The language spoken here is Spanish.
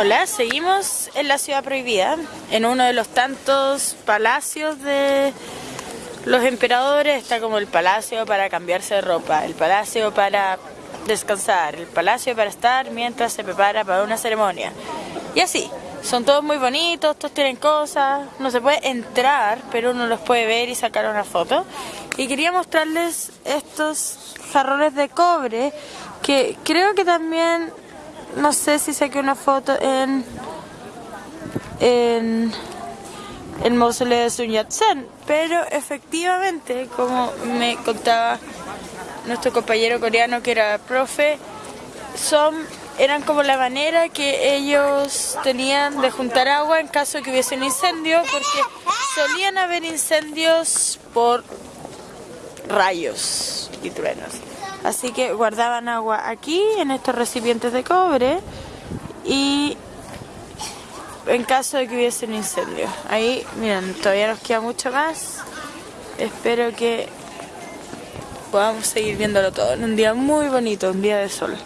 Hola, seguimos en la ciudad prohibida, en uno de los tantos palacios de los emperadores. Está como el palacio para cambiarse de ropa, el palacio para descansar, el palacio para estar mientras se prepara para una ceremonia. Y así, son todos muy bonitos, todos tienen cosas, no se puede entrar, pero uno los puede ver y sacar una foto. Y quería mostrarles estos jarrones de cobre que creo que también no sé si saqué una foto en, en el mausoleo de Sun Yat-sen, pero efectivamente, como me contaba nuestro compañero coreano que era profe, son eran como la manera que ellos tenían de juntar agua en caso de que hubiese un incendio, porque solían haber incendios por rayos Así que guardaban agua aquí, en estos recipientes de cobre, y en caso de que hubiese un incendio. Ahí, miren, todavía nos queda mucho más. Espero que podamos seguir viéndolo todo en un día muy bonito, un día de sol.